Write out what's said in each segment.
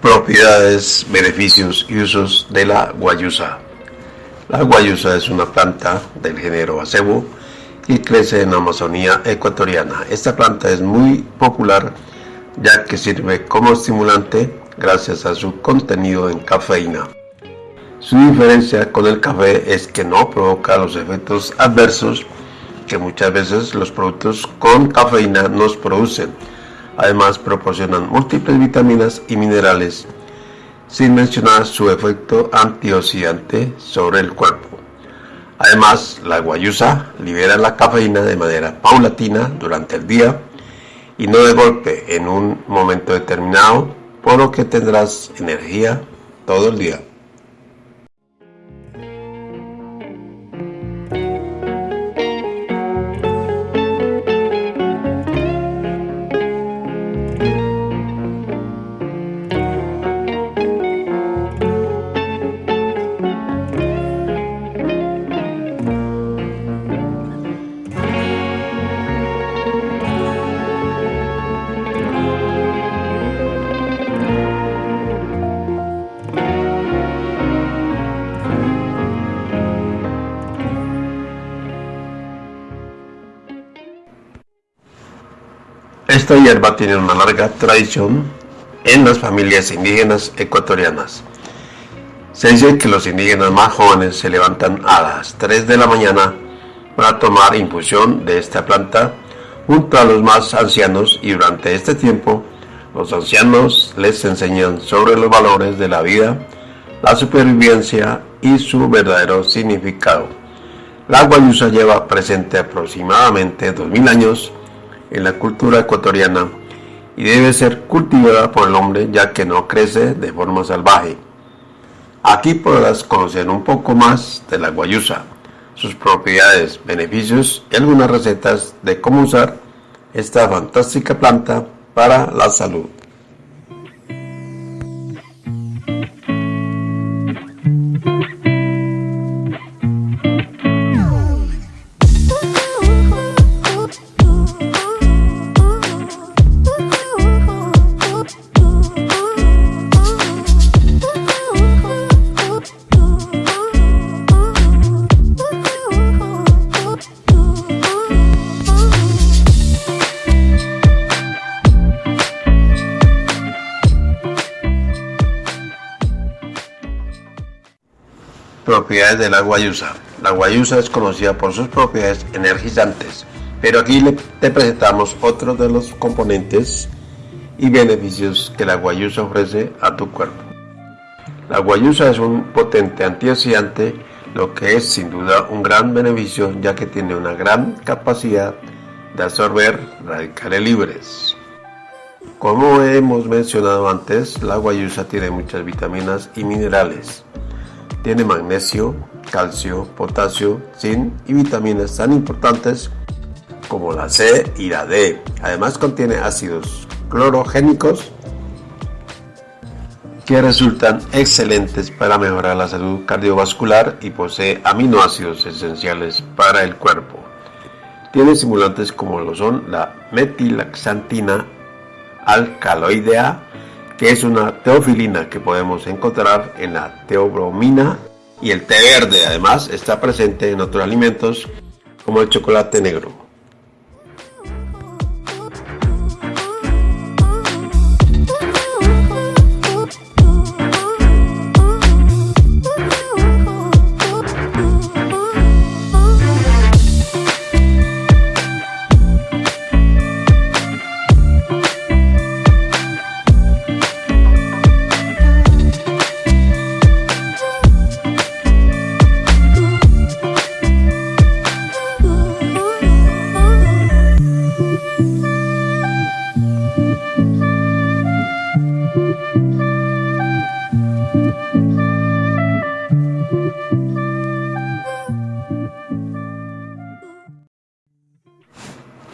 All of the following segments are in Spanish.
Propiedades, beneficios y usos de la guayusa. La guayusa es una planta del género acebo y crece en la Amazonía ecuatoriana. Esta planta es muy popular ya que sirve como estimulante gracias a su contenido en cafeína. Su diferencia con el café es que no provoca los efectos adversos que muchas veces los productos con cafeína nos producen Además proporcionan múltiples vitaminas y minerales, sin mencionar su efecto antioxidante sobre el cuerpo. Además, la guayusa libera la cafeína de manera paulatina durante el día y no de golpe en un momento determinado, por lo que tendrás energía todo el día. Esta hierba tiene una larga tradición en las familias indígenas ecuatorianas. Se dice que los indígenas más jóvenes se levantan a las 3 de la mañana para tomar infusión de esta planta junto a los más ancianos y durante este tiempo los ancianos les enseñan sobre los valores de la vida, la supervivencia y su verdadero significado. La guayusa lleva presente aproximadamente 2000 años en la cultura ecuatoriana y debe ser cultivada por el hombre ya que no crece de forma salvaje. Aquí podrás conocer un poco más de la guayusa, sus propiedades, beneficios y algunas recetas de cómo usar esta fantástica planta para la salud. Propiedades de la guayusa. La guayusa es conocida por sus propiedades energizantes, pero aquí te presentamos otros de los componentes y beneficios que la guayusa ofrece a tu cuerpo. La guayusa es un potente antioxidante, lo que es sin duda un gran beneficio ya que tiene una gran capacidad de absorber radicales libres. Como hemos mencionado antes, la guayusa tiene muchas vitaminas y minerales, tiene magnesio, calcio, potasio, zinc y vitaminas tan importantes como la C y la D. Además contiene ácidos clorogénicos que resultan excelentes para mejorar la salud cardiovascular y posee aminoácidos esenciales para el cuerpo. Tiene estimulantes como lo son la metilaxantina alcaloidea, que es una teofilina que podemos encontrar en la teobromina y el té verde. Además está presente en otros alimentos como el chocolate negro.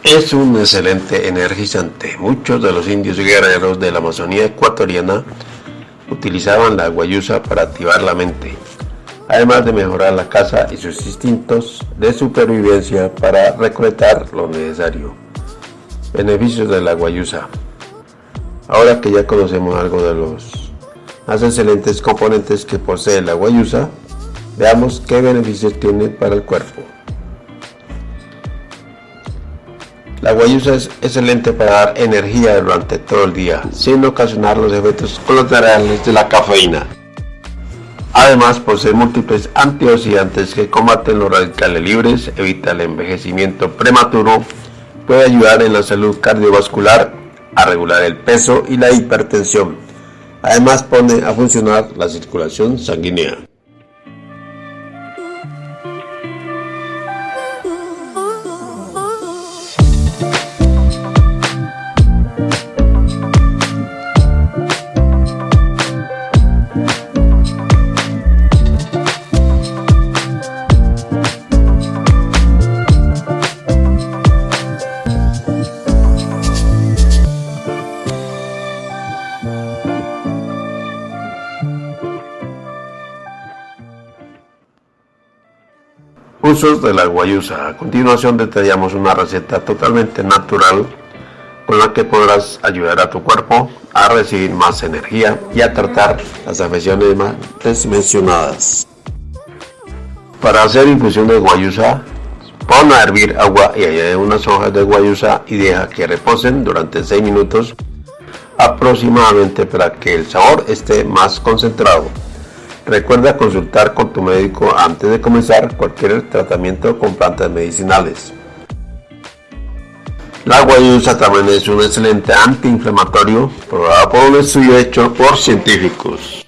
Es un excelente energizante. Muchos de los indios guerreros de la Amazonía ecuatoriana utilizaban la guayusa para activar la mente. además de mejorar la caza y sus instintos de supervivencia para recolectar lo necesario. Beneficios de la guayusa. Ahora que ya conocemos algo de los más excelentes componentes que posee la guayusa, veamos qué beneficios tiene para el cuerpo. La guayusa es excelente para dar energía durante todo el día, sin ocasionar los efectos colaterales de la cafeína. Además, posee múltiples antioxidantes que combaten los radicales libres, evita el envejecimiento prematuro, puede ayudar en la salud cardiovascular, a regular el peso y la hipertensión. Además, pone a funcionar la circulación sanguínea. Usos de la guayusa. A continuación detallamos una receta totalmente natural con la que podrás ayudar a tu cuerpo a recibir más energía y a tratar las afecciones más mencionadas. Para hacer infusión de guayusa, pon a hervir agua y añade unas hojas de guayusa y deja que reposen durante 6 minutos aproximadamente para que el sabor esté más concentrado. Recuerda consultar con tu médico antes de comenzar cualquier tratamiento con plantas medicinales. La guayusa también es un excelente antiinflamatorio probado por un estudio hecho por científicos.